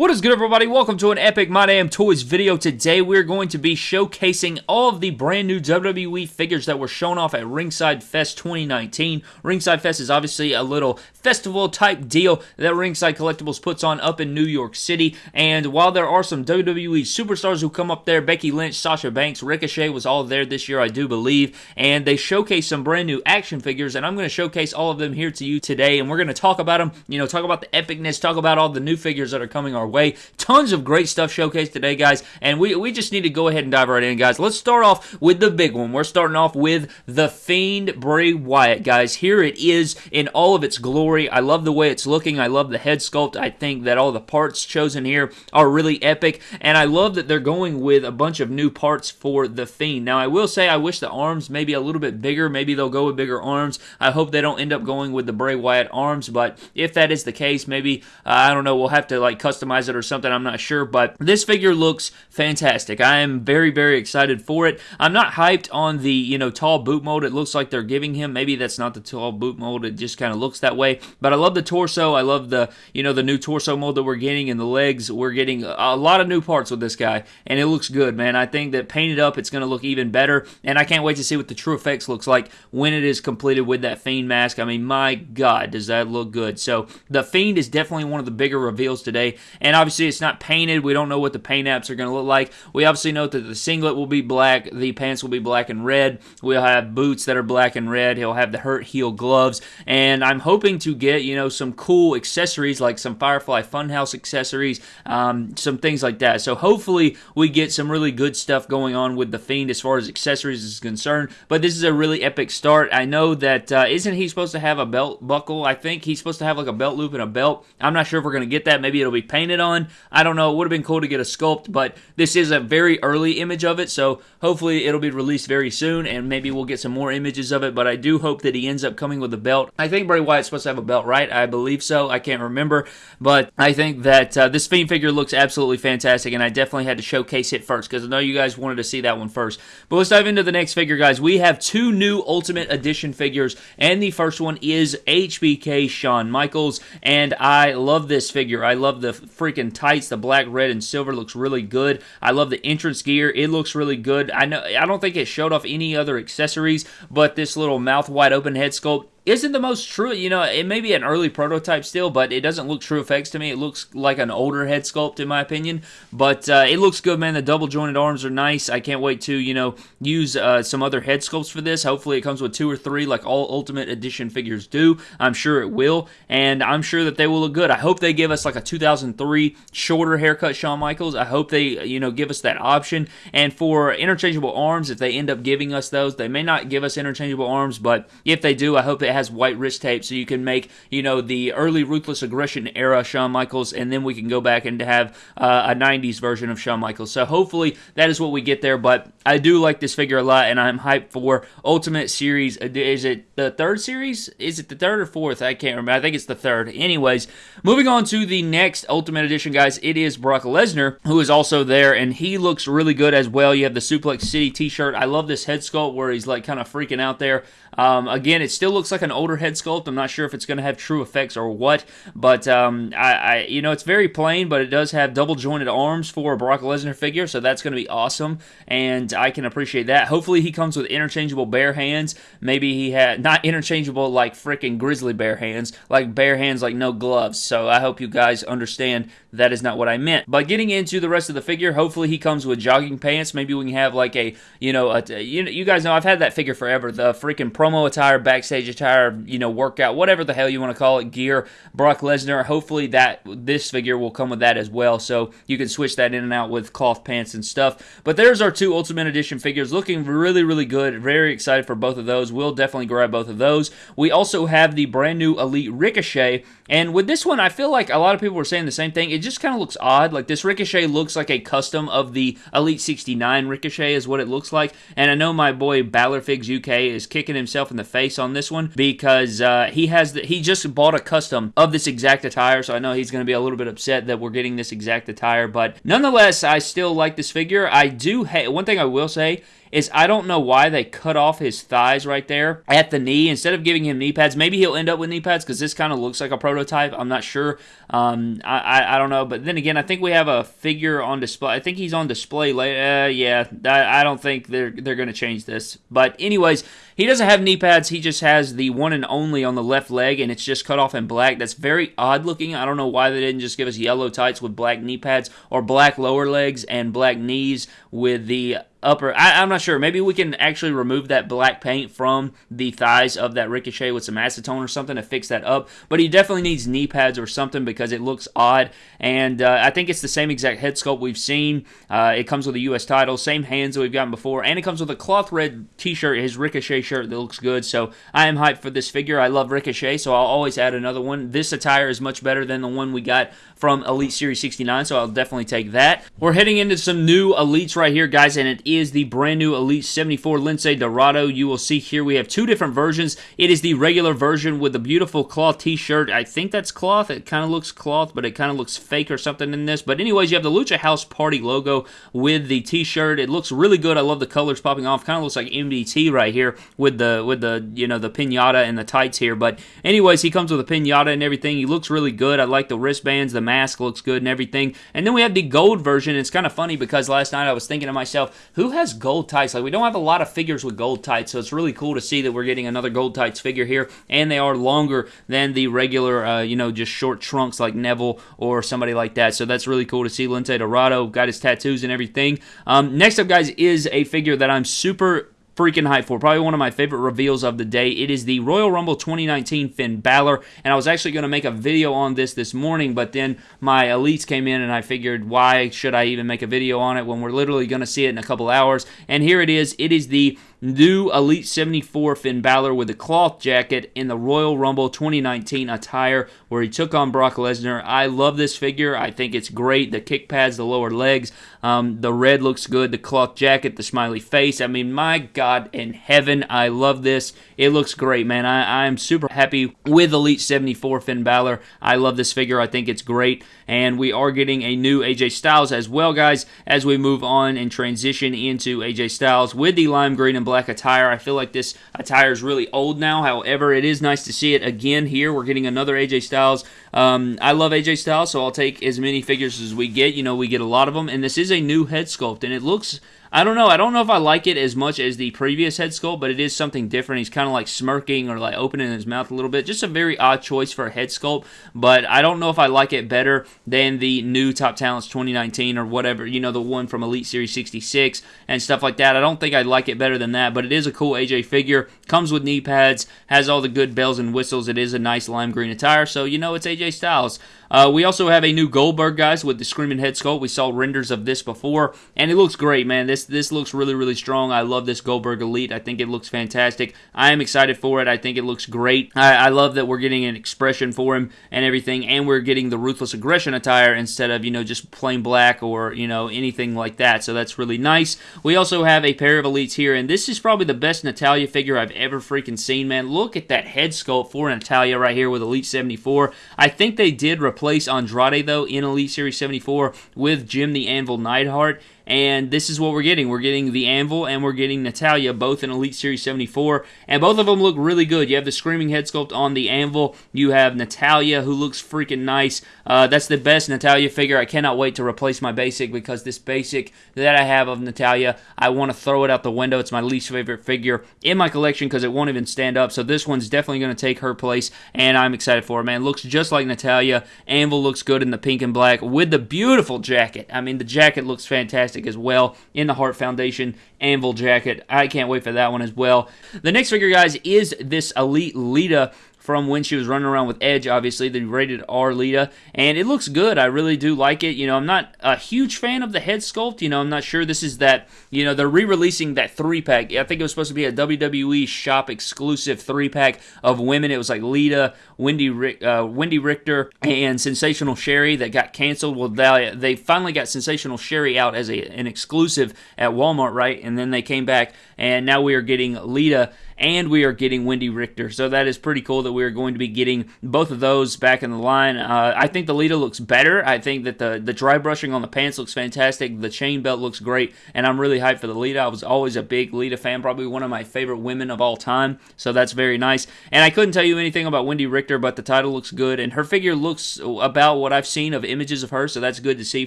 What is good everybody? Welcome to an Epic My Damn Toys video. Today we're going to be showcasing all of the brand new WWE figures that were shown off at Ringside Fest 2019. Ringside Fest is obviously a little festival type deal that Ringside Collectibles puts on up in New York City. And while there are some WWE superstars who come up there, Becky Lynch, Sasha Banks, Ricochet was all there this year, I do believe. And they showcase some brand new action figures, and I'm going to showcase all of them here to you today. And we're going to talk about them, you know, talk about the epicness, talk about all the new figures that are coming our way. Tons of great stuff showcased today, guys, and we, we just need to go ahead and dive right in, guys. Let's start off with the big one. We're starting off with The Fiend Bray Wyatt, guys. Here it is in all of its glory. I love the way it's looking. I love the head sculpt. I think that all the parts chosen here are really epic, and I love that they're going with a bunch of new parts for The Fiend. Now, I will say I wish the arms maybe a little bit bigger. Maybe they'll go with bigger arms. I hope they don't end up going with the Bray Wyatt arms, but if that is the case, maybe, uh, I don't know, we'll have to like customize it or something. I'm not sure, but this figure looks fantastic. I am very, very excited for it. I'm not hyped on the, you know, tall boot mold it looks like they're giving him. Maybe that's not the tall boot mold. It just kind of looks that way. But I love the torso. I love the, you know, the new torso mold that we're getting and the legs. We're getting a lot of new parts with this guy, and it looks good, man. I think that painted up, it's going to look even better, and I can't wait to see what the true effects looks like when it is completed with that Fiend mask. I mean, my God, does that look good. So the Fiend is definitely one of the bigger reveals today, and obviously it's not painted. We don't know what the paint apps are going to look like. We obviously know that the singlet will be black, the pants will be black and red. We'll have boots that are black and red. He'll have the hurt heel gloves, and I'm hoping to get you know some cool accessories like some Firefly Funhouse accessories, um, some things like that. So hopefully we get some really good stuff going on with the Fiend as far as accessories is concerned. But this is a really epic start. I know that uh, not he supposed to have a belt buckle? I think he's supposed to have like a belt loop and a belt. I'm not sure if we're gonna get that. Maybe it'll be painted on. I don't know. It would have been cool to get a sculpt, but this is a very early image of it, so hopefully it'll be released very soon, and maybe we'll get some more images of it. But I do hope that he ends up coming with a belt. I think Bray Wyatt's supposed to have a belt, right? I believe so. I can't remember, but I think that uh, this Fiend figure looks absolutely fantastic, and I definitely had to showcase it first because I know you guys wanted to see that one first. But let's dive into the next figure, guys. We have two new Ultimate Edition figures, and the first one is HBK Shawn Michaels, and I love this figure. I love the freaking tights, the black, red, and silver looks really good. I love the entrance gear. It looks really good. I know I don't think it showed off any other accessories, but this little mouth wide open head sculpt isn't the most true. You know, it may be an early prototype still, but it doesn't look true effects to me. It looks like an older head sculpt, in my opinion. But uh, it looks good, man. The double jointed arms are nice. I can't wait to, you know, use uh, some other head sculpts for this. Hopefully, it comes with two or three, like all Ultimate Edition figures do. I'm sure it will, and I'm sure that they will look good. I hope they give us like a 2003 shorter haircut Shawn Michaels. I hope they, you know, give us that option. And for interchangeable arms, if they end up giving us those, they may not give us interchangeable arms, but if they do, I hope it has has white wrist tape, so you can make, you know, the early Ruthless Aggression era Shawn Michaels, and then we can go back and have uh, a 90s version of Shawn Michaels. So hopefully that is what we get there, but I do like this figure a lot, and I'm hyped for Ultimate Series. Is it the third series? Is it the third or fourth? I can't remember. I think it's the third. Anyways, moving on to the next Ultimate Edition, guys, it is Brock Lesnar, who is also there, and he looks really good as well. You have the Suplex City t-shirt. I love this head sculpt where he's like kind of freaking out there. Um, again, it still looks like an older head sculpt. I'm not sure if it's going to have true effects or what, but um, I, I, you know, it's very plain, but it does have double jointed arms for a Brock Lesnar figure, so that's going to be awesome, and I can appreciate that. Hopefully, he comes with interchangeable bare hands. Maybe he had not interchangeable like freaking grizzly bear hands, like bare hands like no gloves. So I hope you guys understand that is not what I meant. But getting into the rest of the figure, hopefully he comes with jogging pants. Maybe we can have like a, you know, a, you, you guys know I've had that figure forever. The freaking promo attire, backstage attire, you know, workout, whatever the hell you want to call it, gear. Brock Lesnar. Hopefully that this figure will come with that as well, so you can switch that in and out with cloth pants and stuff. But there's our two Ultimate Edition figures, looking really, really good. Very excited for both of those. We'll definitely grab both of those. We also have the brand new Elite Ricochet, and with this one, I feel like a lot of people were saying the same thing. It just kind of looks odd. Like this Ricochet looks like a custom of the Elite 69 Ricochet, is what it looks like. And I know my boy Balor Figs UK is kicking himself himself in the face on this one because uh, he has the, he just bought a custom of this exact attire, so I know he's going to be a little bit upset that we're getting this exact attire. But nonetheless, I still like this figure. I do. Ha- one thing I will say is I don't know why they cut off his thighs right there at the knee instead of giving him knee pads. Maybe he'll end up with knee pads because this kind of looks like a prototype. I'm not sure. Um, I, I, I don't know, but then again, I think we have a figure on display. I think he's on display later. Uh, yeah, I, I don't think they're they're going to change this. But anyways, he doesn't have knee pads. He just has the one and only on the left leg, and it's just cut off in black. That's very odd looking. I don't know why they didn't just give us yellow tights with black knee pads or black lower legs and black knees with the upper. I, am not sure. Maybe we can actually remove that black paint from the thighs of that Ricochet with some acetone or something to fix that up. But he definitely needs knee pads or something because it looks odd. And uh, I think it's the same exact head sculpt we've seen. Uh, it comes with a U.S. title, same hands that we've gotten before, and it comes with a cloth red T-shirt, his Ricochet shirt that looks good. So I am hyped for this figure. I love Ricochet, so I'll always add another one. This attire is much better than the one we got from Elite Series 69, so I'll definitely take that. We're heading into some new Elites right here, guys, and it is the brand new Elite 74 Lince Dorado. You will see here we have two different versions. It is the regular version with the beautiful cloth t-shirt. I think that's cloth. It kind of looks cloth, but it kind of looks fake or something in this. But anyways, you have the Lucha House Party logo with the t-shirt. It looks really good. I love the colors popping off. Kind of looks like MDT right here with the with the you know the pinata and the tights here. But anyways, he comes with a pinata and everything. He looks really good. I like the wristbands, the mask looks good and everything. And then we have the gold version. It's kind of funny because last night I was thinking to myself, who has gold tights? Like we don't have a lot of figures with gold tights, so it's really cool to see that we're getting another gold tights figure here, and they are longer than the regular, uh, you know, just short trunks like Neville or somebody like that. So that's really cool to see. Lince Dorado got his tattoos and everything. Um, next up, guys, is a figure that I'm super freaking hyped for. Probably one of my favorite reveals of the day. It is the Royal Rumble 2019 Finn Balor, and I was actually going to make a video on this this morning, but then my elites came in, and I figured, why should I even make a video on it when we're literally going to see it in a couple hours? And here it is. It is the new Elite 74 Finn Balor with a cloth jacket in the Royal Rumble 2019 attire where he took on Brock Lesnar. I love this figure. I think it's great. The kick pads, the lower legs, um, the red looks good. The cloth jacket, the smiley face. I mean, my God in heaven, I love this. It looks great, man. I, I'm super happy with Elite 74 Finn Balor. I love this figure. I think it's great. And we are getting a new AJ Styles as well, guys, as we move on and transition into AJ Styles with the lime green and black attire. I feel like this attire is really old now. However, it is nice to see it again here. We're getting another AJ Styles. Um, I love AJ Styles, so I'll take as many figures as we get. You know, we get a lot of them. And this is a new head sculpt, and it looks I don't know. I don't know if I like it as much as the previous head sculpt, but it is something different. He's kind of like smirking or like opening his mouth a little bit. Just a very odd choice for a head sculpt, but I don't know if I like it better than the new Top Talents 2019 or whatever, you know, the one from Elite Series 66 and stuff like that. I don't think I'd like it better than that, but it is a cool AJ figure. Comes with knee pads, has all the good bells and whistles. It is a nice lime green attire, so you know it's AJ Styles. Uh, we also have a new Goldberg, guys, with the Screaming Head Sculpt. We saw renders of this before, and it looks great, man. This this looks really, really strong. I love this Goldberg Elite. I think it looks fantastic. I am excited for it. I think it looks great. I, I love that we're getting an expression for him and everything, and we're getting the Ruthless Aggression attire instead of, you know, just plain black or, you know, anything like that. So that's really nice. We also have a pair of Elites here, and this is probably the best Natalya figure I've ever freaking seen, man. Look at that head sculpt for Natalya right here with Elite 74. I think they did replace replace Andrade, though, in Elite Series 74 with Jim the Anvil Neidhart. And this is what we're getting. We're getting the Anvil and we're getting Natalya, both in Elite Series 74. And both of them look really good. You have the Screaming Head Sculpt on the Anvil. You have Natalya, who looks freaking nice. Uh, that's the best Natalya figure. I cannot wait to replace my basic because this basic that I have of Natalya, I want to throw it out the window. It's my least favorite figure in my collection because it won't even stand up. So this one's definitely going to take her place, and I'm excited for it, man. Looks just like Natalya. Anvil looks good in the pink and black with the beautiful jacket. I mean, the jacket looks fantastic as well in the Hart Foundation Anvil jacket. I can't wait for that one as well. The next figure, guys, is this Elite Lita from when she was running around with Edge, obviously, the rated R Lita, and it looks good. I really do like it. You know, I'm not a huge fan of the head sculpt. You know, I'm not sure this is that, you know, they're re releasing that three pack. I think it was supposed to be a WWE shop exclusive three pack of women. It was like Lita, Wendi, uh, Wendi Richter, and Sensational Sherri that got canceled. Well, they, they finally got Sensational Sherri out as a, an exclusive at Walmart, right? And then they came back, and now we are getting Lita and we are getting Wendi Richter. So that is pretty cool that we are going to be getting both of those back in the line. Uh, I think the Lita looks better. I think that the, the dry brushing on the pants looks fantastic. The chain belt looks great, and I'm really hyped for the Lita. I was always a big Lita fan, probably one of my favorite women of all time. So that's very nice. And I couldn't tell you anything about Wendi Richter, but the title looks good, and her figure looks about what I've seen of images of her, so that's good to see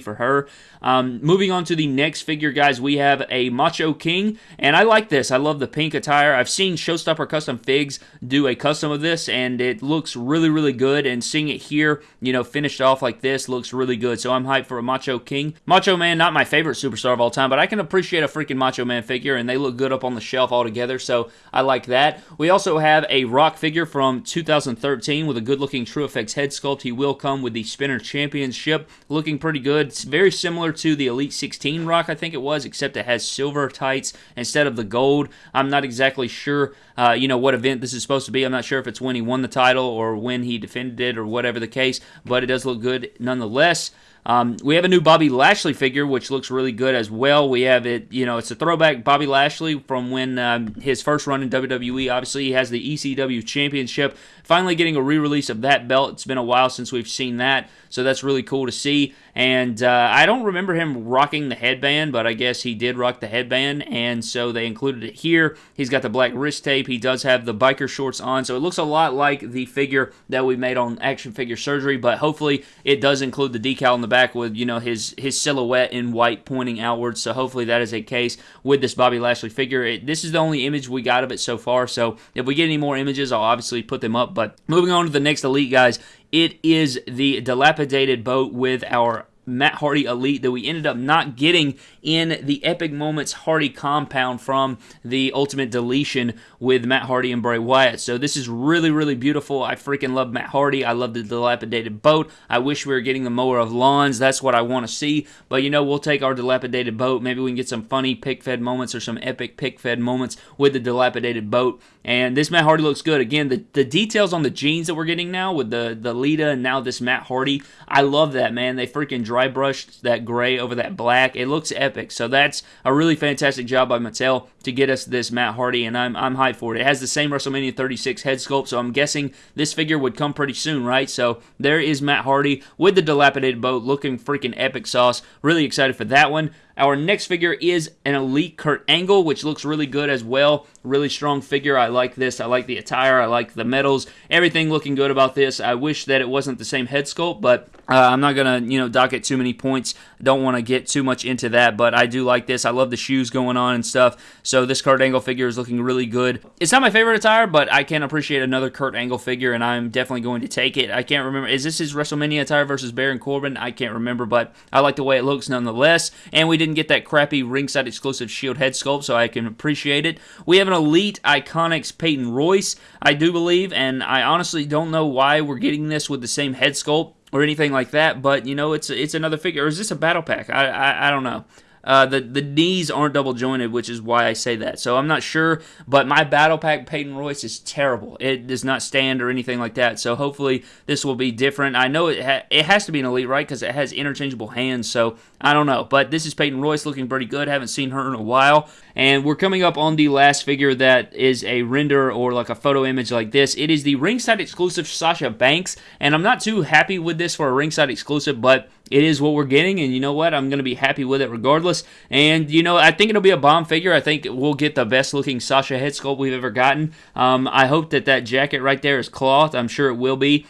for her. Um, moving on to the next figure, guys, we have a Macho King, and I like this. I love the pink attire. I've seen Showstopper Custom Figs do a custom of this, and it looks really, really good. And seeing it here, you know, finished off like this looks really good. So I'm hyped for a Macho King. Macho Man, not my favorite superstar of all time, but I can appreciate a freaking Macho Man figure, and they look good up on the shelf altogether. So I like that. We also have a Rock figure from 2013 with a good looking True Effects head sculpt. He will come with the Spinner Championship, looking pretty good. It's very similar to the Elite 16 Rock, I think it was, except it has silver tights instead of the gold. I'm not exactly sure, uh, you know, what event this is supposed to be. I'm not sure if it's when he won the title or when he defended it or whatever the case, but it does look good nonetheless. Um, we have a new Bobby Lashley figure, which looks really good as well. We have it, you know, it's a throwback Bobby Lashley from when um, his first run in WWE. Obviously, he has the ECW Championship. Finally, getting a re release of that belt. It's been a while since we've seen that, so that's really cool to see. And uh, I don't remember him rocking the headband, but I guess he did rock the headband, and so they included it here. He's got the black wrist tape. He does have the biker shorts on, so it looks a lot like the figure that we made on Action Figure Surgery, but hopefully it does include the decal in the back with, you know, his, his silhouette in white pointing outwards, so hopefully that is a case with this Bobby Lashley figure. It, this is the only image we got of it so far, so if we get any more images, I'll obviously put them up, but moving on to the next Elite, guys, it is the dilapidated boat with our Matt Hardy Elite that we ended up not getting in the Epic Moments Hardy compound from the Ultimate Deletion with Matt Hardy and Bray Wyatt. So this is really, really beautiful. I freaking love Matt Hardy. I love the dilapidated boat. I wish we were getting the mower of lawns. That's what I want to see. But you know, we'll take our dilapidated boat. Maybe we can get some funny pick fed moments or some epic pick fed moments with the dilapidated boat. And this Matt Hardy looks good. Again, the, the details on the jeans that we're getting now with the, the Lita and now this Matt Hardy, I love that, man. They freaking dry brushed that gray over that black. It looks epic. So that's a really fantastic job by Mattel to get us this Matt Hardy, and I'm, I'm hyped for it. It has the same WrestleMania 36 head sculpt, so I'm guessing this figure would come pretty soon, right? So there is Matt Hardy with the dilapidated boat looking freaking epic sauce. Really excited for that one. Our next figure is an Elite Kurt Angle, which looks really good as well. Really strong figure. I like this. I like the attire. I like the medals. Everything looking good about this. I wish that it wasn't the same head sculpt, but uh, I'm not going to, you know, dock it too many points. Don't want to get too much into that, but I do like this. I love the shoes going on and stuff. So this Kurt Angle figure is looking really good. It's not my favorite attire, but I can appreciate another Kurt Angle figure, and I'm definitely going to take it. I can't remember. Is this his WrestleMania attire versus Baron Corbin? I can't remember, but I like the way it looks nonetheless. And we didn't get that crappy ringside exclusive Shield head sculpt, so I can appreciate it. We have an Elite Iconics Peyton Royce, I do believe, and I honestly don't know why we're getting this with the same head sculpt or anything like that. But you know, it's it's another figure. Or is this a battle pack? I I, I don't know. Uh, the the knees aren't double jointed, which is why I say that. So I'm not sure, but my battle pack Peyton Royce is terrible. It does not stand or anything like that. So hopefully this will be different. I know it ha- it has to be an elite, right? Because it has interchangeable hands. So I don't know, but this is Peyton Royce looking pretty good. Haven't seen her in a while, and we're coming up on the last figure that is a render or like a photo image like this. It is the ringside exclusive Sasha Banks, and I'm not too happy with this for a ringside exclusive, but it is what we're getting, and you know what? I'm going to be happy with it regardless. And, you know, I think it'll be a bomb figure. I think we'll get the best looking Sasha head sculpt we've ever gotten. Um, I hope that that jacket right there is cloth. I'm sure it will be.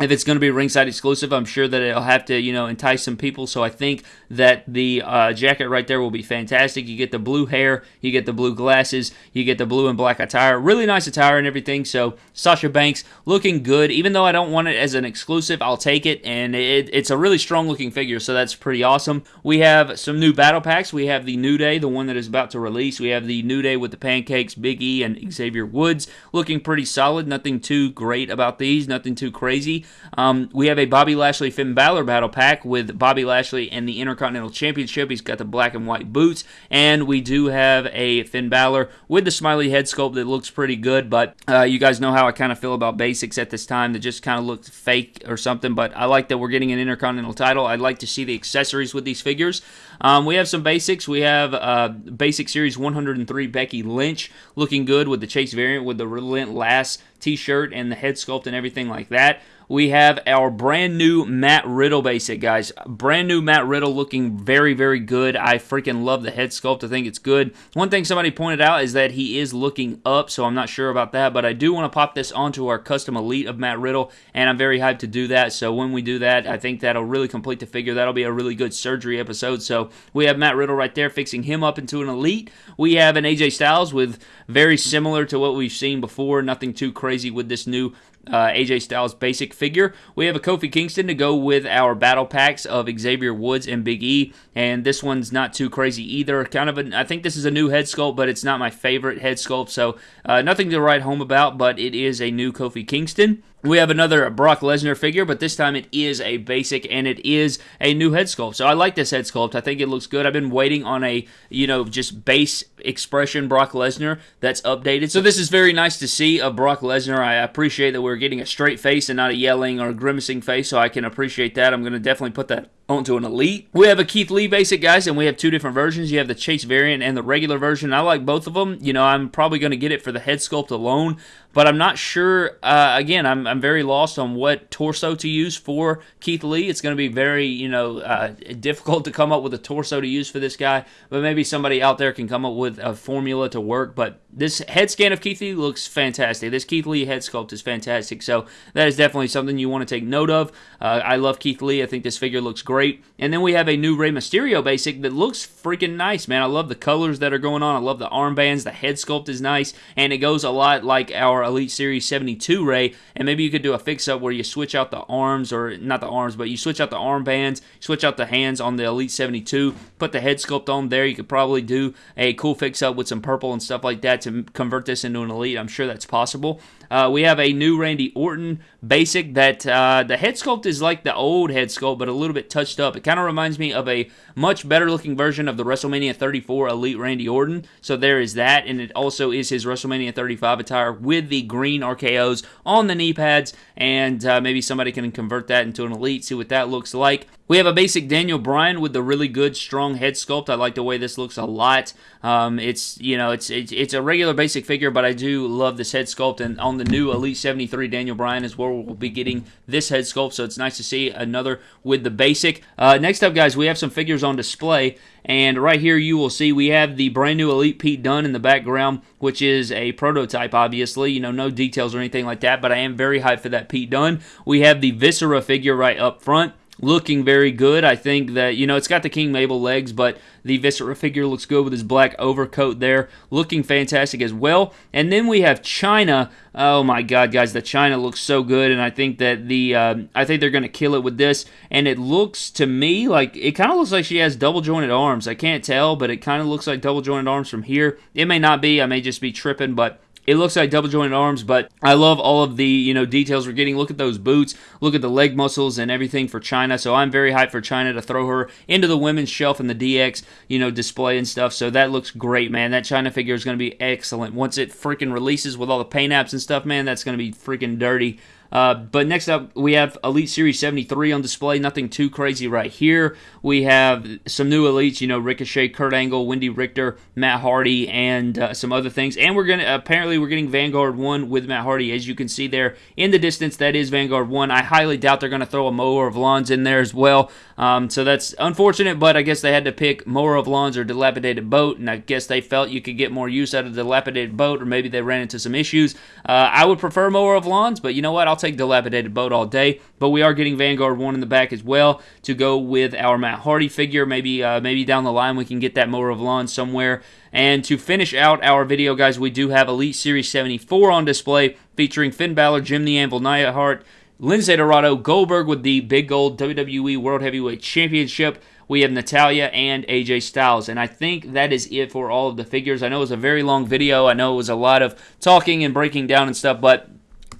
If it's going to be ringside exclusive, I'm sure that it'll have to, you know, entice some people. So I think that the uh, jacket right there will be fantastic. You get the blue hair, you get the blue glasses, you get the blue and black attire. Really nice attire and everything. So Sasha Banks looking good. Even though I don't want it as an exclusive, I'll take it. And it, it's a really strong looking figure. So that's pretty awesome. We have some new battle packs. We have the New Day, the one that is about to release. We have the New Day with the pancakes, Big E, and Xavier Woods looking pretty solid. Nothing too great about these. Nothing too crazy. Um, we have a Bobby Lashley Finn Balor battle pack with Bobby Lashley and the Intercontinental Championship. He's got the black and white boots, and we do have a Finn Balor with the smiley head sculpt that looks pretty good. But uh, you guys know how I kind of feel about basics at this time that just kind of looked fake or something. But I like that we're getting an Intercontinental title. I'd like to see the accessories with these figures. Um, we have some basics. We have uh, Basic Series 103 Becky Lynch looking good with the Chase variant with the Relentless t-shirt and the head sculpt and everything like that we have our brand new Matt Riddle basic, guys. Brand new Matt Riddle looking very, very good. I freaking love the head sculpt. I think it's good. One thing somebody pointed out is that he is looking up, so I'm not sure about that, but I do want to pop this onto our custom elite of Matt Riddle, and I'm very hyped to do that. So when we do that, I think that'll really complete the figure. That'll be a really good surgery episode. So we have Matt Riddle right there, fixing him up into an elite. We have an AJ Styles with very similar to what we've seen before. Nothing too crazy with this new uh, AJ Styles basic figure. We have a Kofi Kingston to go with our battle packs of Xavier Woods and Big E, and this one's not too crazy either. Kind of, a, I think this is a new head sculpt, but it's not my favorite head sculpt, so uh, nothing to write home about. But it is a new Kofi Kingston. We have another Brock Lesnar figure, but this time it is a basic and it is a new head sculpt. So I like this head sculpt. I think it looks good. I've been waiting on a, you know, just base expression Brock Lesnar that's updated. So this is very nice to see of Brock Lesnar. I appreciate that we're getting a straight face and not a yelling or grimacing face, so I can appreciate that. I'm going to definitely put that onto an elite. We have a Keith Lee basic, guys, and we have two different versions. You have the Chase variant and the regular version. I like both of them. You know, I'm probably going to get it for the head sculpt alone, but I'm not sure. Uh, again, I'm, I'm very lost on what torso to use for Keith Lee. It's going to be very, you know, uh, difficult to come up with a torso to use for this guy, but maybe somebody out there can come up with a formula to work. But this head scan of Keith Lee looks fantastic. This Keith Lee head sculpt is fantastic. So that is definitely something you want to take note of. Uh, I love Keith Lee. I think this figure looks great. And then we have a new Rey Mysterio basic that looks freaking nice, man. I love the colors that are going on. I love the armbands. The head sculpt is nice. And it goes a lot like our Elite Series 72 Rey. And maybe you could do a fix up where you switch out the arms, or not the arms, but you switch out the armbands, switch out the hands on the Elite 72, put the head sculpt on there. You could probably do a cool fix up with some purple and stuff like that to convert this into an elite. I'm sure that's possible. Uh, we have a new Randy Orton basic that uh, the head sculpt is like the old head sculpt, but a little bit touched up. It kind of reminds me of a much better looking version of the WrestleMania 34 Elite Randy Orton. So there is that, and it also is his WrestleMania 35 attire with the green RKOs on the knee pads, and uh, maybe somebody can convert that into an Elite, see what that looks like. We have a basic Daniel Bryan with the really good, strong head sculpt. I like the way this looks a lot. Um, it's you know it's, it's, it's a regular basic figure, but I do love this head sculpt. And on the new Elite 73 Daniel Bryan is where we'll be getting this head sculpt. So it's nice to see another with the basic. Uh, next up, guys, we have some figures on display. And right here, you will see we have the brand new Elite Pete Dunn in the background, which is a prototype, obviously. You know, no details or anything like that, but I am very hyped for that Pete Dunn. We have the Viscera figure right up front looking very good. I think that, you know, it's got the King Mabel legs, but the Viscera figure looks good with his black overcoat there, looking fantastic as well. And then we have Chyna. Oh my God, guys, the Chyna looks so good, and I think that the uh, I think they're gonna kill it with this. And it looks to me like it kind of looks like she has double jointed arms. I can't tell, but it kind of looks like double jointed arms from here. It may not be. I may just be tripping, but it looks like double jointed arms, but I love all of the you know details we're getting. Look at those boots, look at the leg muscles and everything for Chyna. So I'm very hyped for Chyna to throw her into the women's shelf in the DX you know display and stuff. So that looks great, man. That Chyna figure is going to be excellent once it freaking releases with all the paint apps and stuff. Man, that's going to be freaking dirty. Uh, but next up, we have Elite Series 73 on display. Nothing too crazy right here. We have some new elites, you know, Ricochet, Kurt Angle, Wendi Richter, Matt Hardy, and uh, some other things. And we're gonna apparently we're getting Vanguard One with Matt Hardy, as you can see there in the distance. That is Vanguard One. I highly doubt they're gonna throw a mower of lawns in there as well. Um, so that's unfortunate, but I guess they had to pick Mower of Lawns or Dilapidated Boat, and I guess they felt you could get more use out of Dilapidated Boat, or maybe they ran into some issues. Uh, I would prefer Mower of Lawns, but you know what? I'll take Dilapidated Boat all day. But we are getting Vanguard 1 in the back as well to go with our Matt Hardy figure. Maybe, uh, maybe down the line we can get that Mower of Lawns somewhere. And to finish out our video, guys, we do have Elite Series 74 on display featuring Finn Balor, Jim the Anvil Neidhart, Lince Dorado, Goldberg with the big gold WWE World Heavyweight Championship. We have Natalya and AJ Styles. And I think that is it for all of the figures. I know it was a very long video. I know it was a lot of talking and breaking down and stuff, but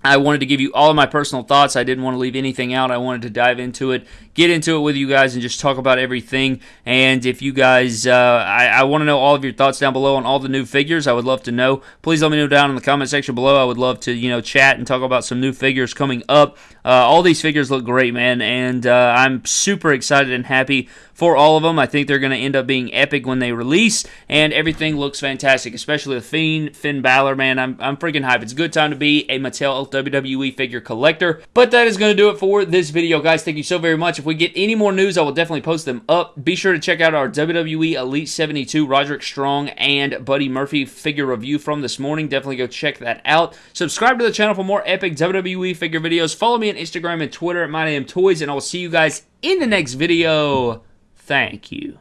I wanted to give you all of my personal thoughts. I didn't want to leave anything out. I wanted to dive into it, get into it with you guys, and just talk about everything. And if you guys, uh, I, I want to know all of your thoughts down below on all the new figures. I would love to know. Please let me know down in the comment section below. I would love to, you know, chat and talk about some new figures coming up. Uh, all these figures look great, man, and uh, I'm super excited and happy for all of them. I think they're going to end up being epic when they release, and everything looks fantastic, especially the Fiend, Finn Balor, man. I'm, I'm freaking hype. It's a good time to be a Mattel WWE figure collector. But that is going to do it for this video, guys. Thank you so very much. If we get any more news, I will definitely post them up. Be sure to check out our WWE Elite 72 Roderick Strong and Buddy Murphy figure review from this morning. Definitely go check that out. Subscribe to the channel for more epic WWE figure videos. Follow me on Instagram and Twitter at MyDamnToys, and I will see you guys in the next video. Thank you.